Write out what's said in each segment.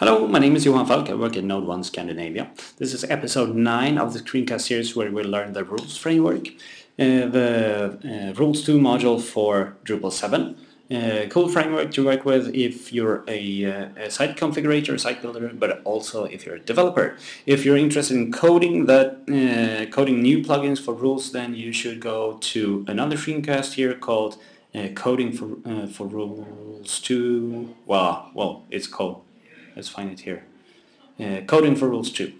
Hello, my name is Johan Falk. I work at NodeOne Scandinavia. This is episode 9 of the screencast series where we'll learn the rules framework, uh, the uh, rules 2 module for Drupal 7. Uh, cool framework to work with if you're a, uh, a, site configurator, site builder, but also if you're a developer. If you're interested in coding that, uh, coding new plugins for rules, then you should go to another screencast here called uh, Coding for for Rules 2. Well, well, it's called let's find it here. Uh, coding for rules 2.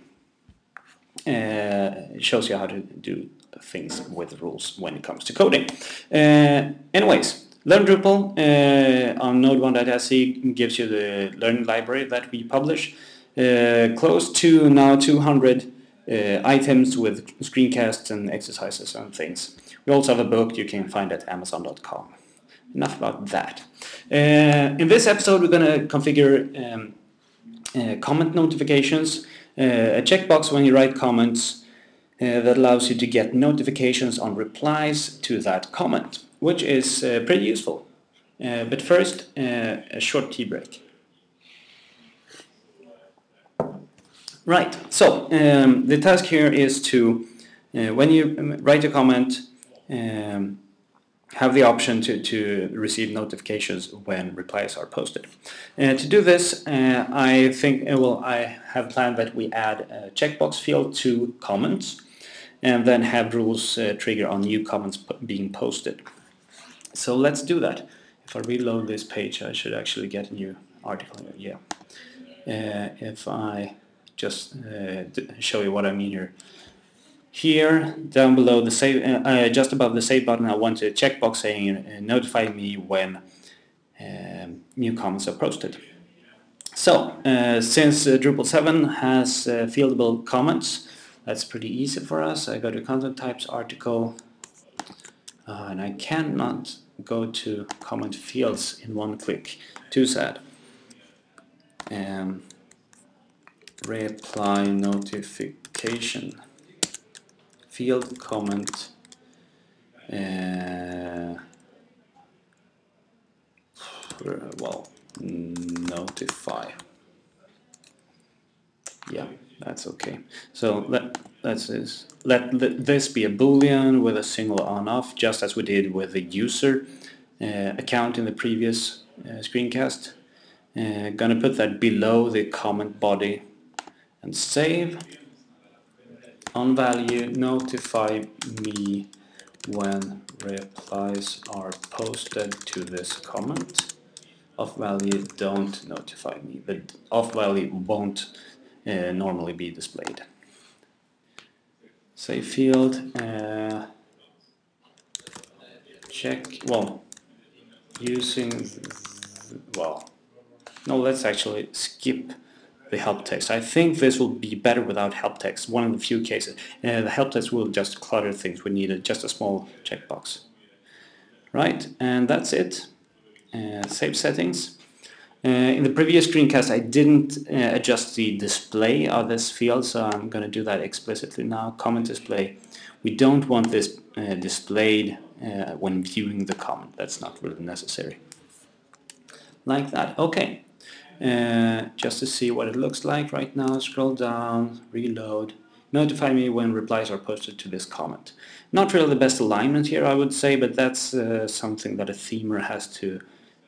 Uh, shows you how to do things with rules when it comes to coding. Uh, anyways, Learn Drupal uh, on nodeone.se gives you the learning library that we publish. Uh, close to now 200 uh, items with screencasts and exercises and things. We also have a book you can find at amazon.com. Enough about that. Uh, in this episode we're going to configure um, comment notifications, uh, a checkbox when you write comments uh, that allows you to get notifications on replies to that comment, which is pretty useful. but first, a short tea break. Right, so um, the task here is to, uh, when you um, write a comment, um, have the option to, to receive notifications when replies are posted. To do this, uh, I think, uh, well, I have planned that we add a checkbox field to comments and then have rules uh, trigger on new comments being posted. So let's do that. If I reload this page, I should actually get a new article. Yeah. Uh, if I just uh, show you what I mean here. Here, down below the save, uh, uh, just above the save button, I want a checkbox saying uh, notify me when um, new comments are posted. So, uh, since uh, Drupal 7 has uh, fieldable comments, that's pretty easy for us. I go to content types, article, and I cannot go to comment fields in one click. Too sad. Um, reply notification field comment uh, well notify. Yeah that's okay. So let let's let this be a boolean with a single on off just as we did with the user uh, account in the previous uh, screencast. Uh, gonna put that below the comment body and save on value notify me when replies are posted to this comment. Off value don't notify me. The off value won't uh, normally be displayed. Save field uh, check well using well no let's actually skip the help text. I think this will be better without help text, one of the few cases. Uh, the help text will just clutter things. We need a, just a small checkbox. Right, and that's it. Uh, save settings. Uh, in the previous screencast I didn't uh, adjust the display of this field, so I'm going to do that explicitly now. Comment display. We don't want this uh, displayed uh, when viewing the comment. That's not really necessary. Like that. Okay. Uh, just to see what it looks like right now. Scroll down, reload, notify me when replies are posted to this comment. Not really the best alignment here I would say, but that's uh, something that a themer has to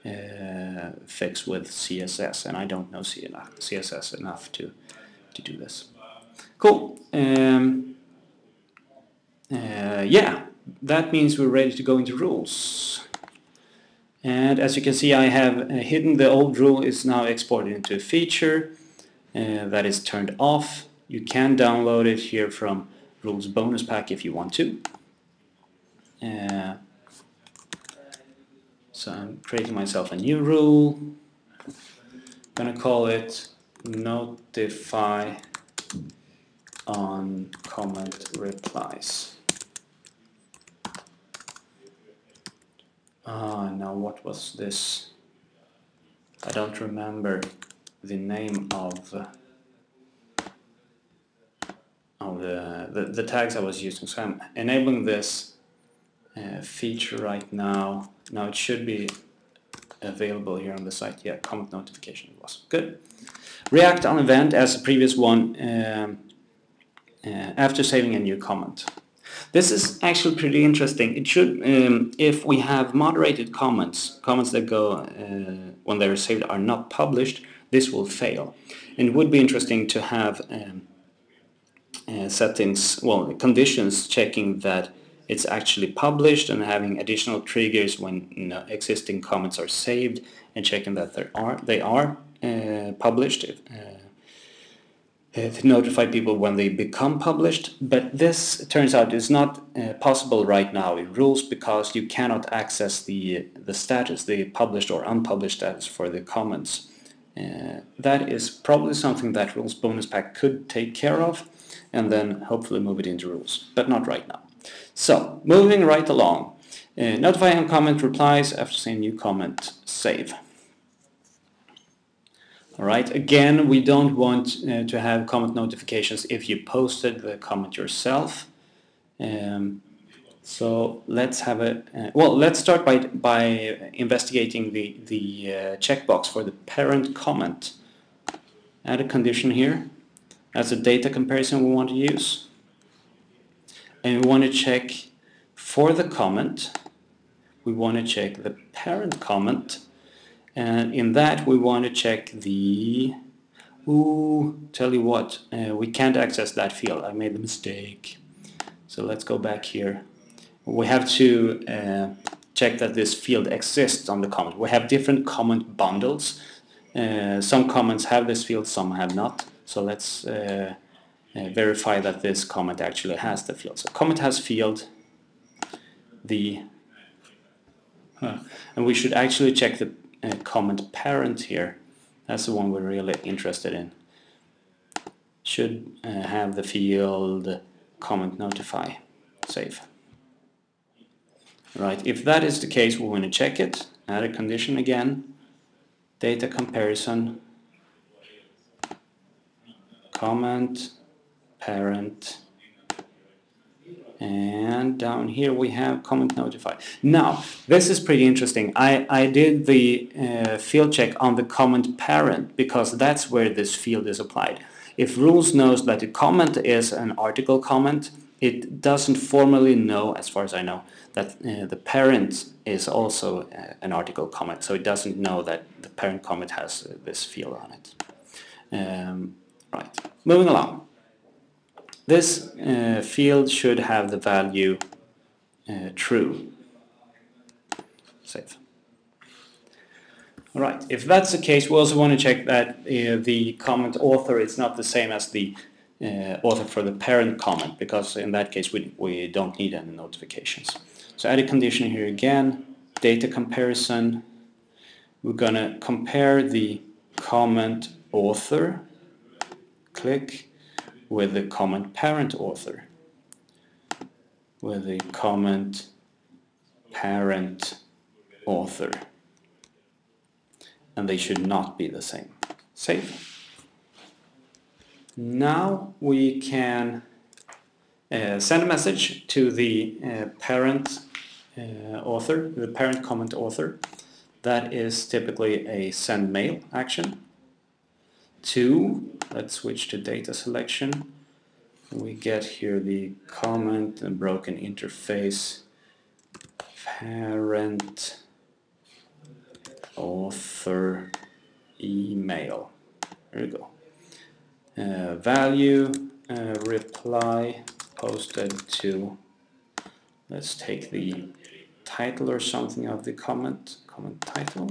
uh, fix with CSS, and I don't know CSS enough to, to do this. Cool. Um, uh, yeah, that means we're ready to go into rules. And as you can see, I have uh, hidden the old rule is now exported into a feature uh, that is turned off. You can download it here from Rules Bonus Pack if you want to. Uh, so I'm creating myself a new rule. I'm gonna call it notify on comment replies. Ah, now what was this? I don't remember the name of, uh, of the, the, the, tags I was using. So I'm enabling this uh, feature right now. Now it should be available here on the site. Yeah, comment notification was. Good. react on event as the previous one um, uh, after saving a new comment. This is actually pretty interesting. It should, um, if we have moderated comments, comments that go uh, when they're saved are not published, this will fail. And it would be interesting to have um, uh, settings, well, conditions checking that it's actually published and having additional triggers when you know, existing comments are saved and checking that they are, they are uh, published uh, to notify people when they become published. But this turns out is not uh, possible right now in rules because you cannot access the, the status, the published or unpublished status for the comments. Uh, that is probably something that Rules Bonus Pack could take care of and then hopefully move it into rules, but not right now. So, moving right along. Uh, notify on comment replies after saying new comment, save. Alright, again, we don't want uh, to have comment notifications if you posted the comment yourself. Um, so let's have a, uh, well, let's start by, by investigating the, the uh, checkbox for the parent comment. Add a condition here. That's a data comparison we want to use. And we want to check for the comment, we want to check the parent comment and in that we want to check the ooh tell you what uh, we can't access that field. I made a mistake. So let's go back here. We have to uh, check that this field exists on the comment we have different comment bundles. Uh, some comments have this field some have not. So let's uh, uh, verify that this comment actually has the field. So comment has field the and we should actually check the uh, comment parent here. That's the one we're really interested in. Should uh, have the field comment notify. Save. Right, if that is the case, we want to check it. Add a condition again. Data comparison. Comment parent and down here we have comment notify. Now, this is pretty interesting. I, I did the uh, field check on the comment parent because that's where this field is applied. If rules knows that a comment is an article comment, it doesn't formally know, as far as I know, that uh, the parent is also uh, an article comment. So it doesn't know that the parent comment has this field on it. Um, right, moving along. This uh, field should have the value uh, true. Save. Alright, if that's the case, we also want to check that uh, the comment author is not the same as the uh, author for the parent comment, because in that case we, we don't need any notifications. So add a condition here again, data comparison. We're going to compare the comment author, click, with the comment parent author with the comment parent author and they should not be the same. Save. Now we can uh, send a message to the uh, parent uh, author, the parent comment author. That is typically a send mail action. Two, let's switch to data selection. We get here the comment and broken interface parent author email. There you go. Uh, value uh, reply posted to let's take the title or something of the comment comment title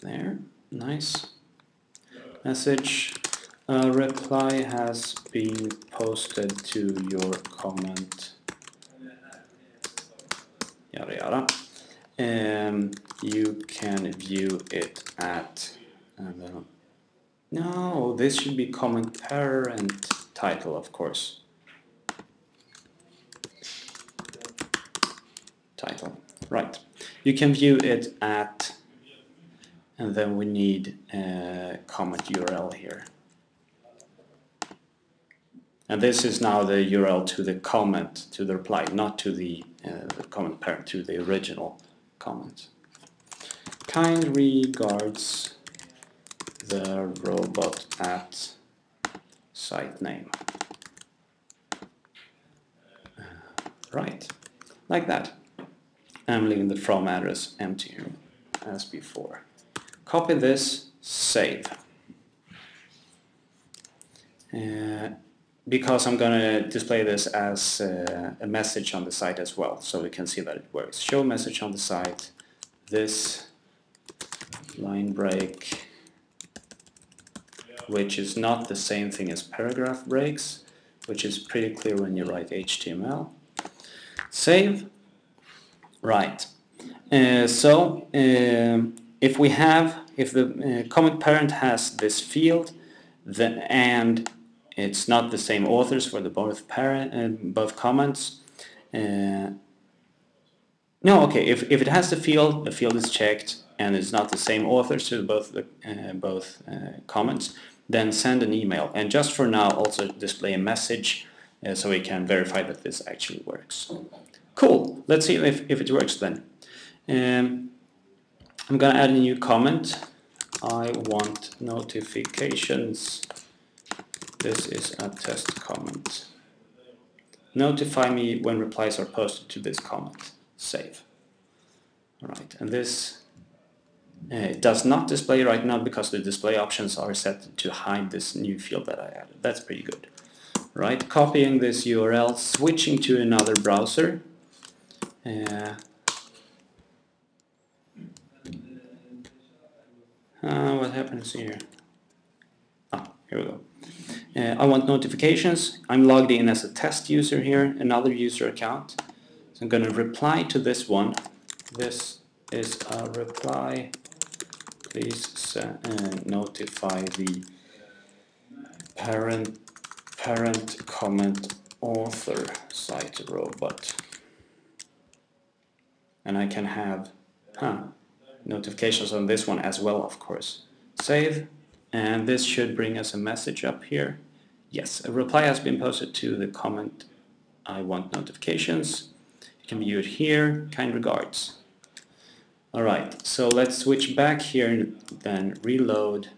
there. Nice. Message reply has been posted to your comment. Yada yada. And you can view it at uh, no this should be comment parent title of course. Title. Right. You can view it at and then we need a comment URL here. And this is now the URL to the comment, to the reply, not to the, uh, the comment parent, to the original comment. Kind regards the robot at site name. Uh, right, like that. I'm leaving the from address empty as before. Copy this, save. Uh, because I'm going to display this as uh, a message on the site as well, so we can see that it works. Show message on the site, this line break, which is not the same thing as paragraph breaks, which is pretty clear when you write HTML. Save. Right. Uh, so, um, if we have, if the uh, comment parent has this field, then, and it's not the same authors for the both parent uh, both comments. Uh, no, okay. If if it has the field, the field is checked, and it's not the same authors to both the uh, both uh, comments. Then send an email, and just for now, also display a message uh, so we can verify that this actually works. Cool. Let's see if if it works then. Um, I'm gonna add a new comment. I want notifications this is a test comment. Notify me when replies are posted to this comment. Save. Alright, and this uh, does not display right now because the display options are set to hide this new field that I added. That's pretty good. Right, copying this URL, switching to another browser. Uh, uh, what happens here? Ah, here we go. Uh, I want notifications. I'm logged in as a test user here, another user account. So I'm going to reply to this one. This is a reply. Please uh, notify the parent parent comment author site robot. And I can have huh, notifications on this one as well, of course. Save. And this should bring us a message up here. Yes, a reply has been posted to the comment I want notifications. You can view it here. Kind regards. Alright, so let's switch back here and then reload.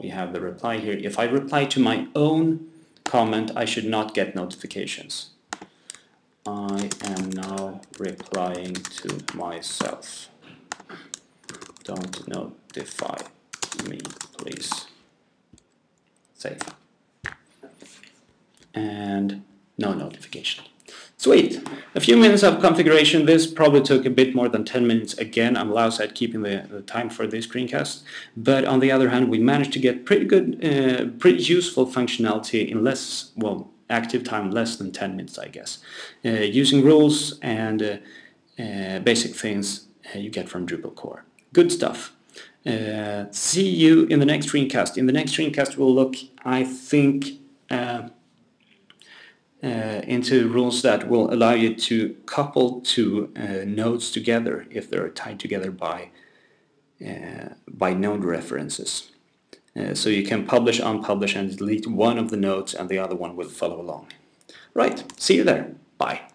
We have the reply here. If I reply to my own comment, I should not get notifications. I am now replying to myself. Don't notify me, please save. And no notification. Sweet. A few minutes of configuration. This probably took a bit more than 10 minutes. Again, I'm outside keeping the, the, time for this screencast. But on the other hand, we managed to get pretty good, uh, pretty useful functionality in less, well, active time less than 10 minutes, I guess. Uh, using rules and uh, uh basic things uh, you get from Drupal core. Good stuff. Uh, see you in the next screencast. In the next screencast we'll look, I think, uh, uh, into rules that will allow you to couple two uh, nodes together if they're tied together by, uh, by node references. Uh, so you can publish, unpublish and delete one of the nodes and the other one will follow along. Right, see you there. Bye.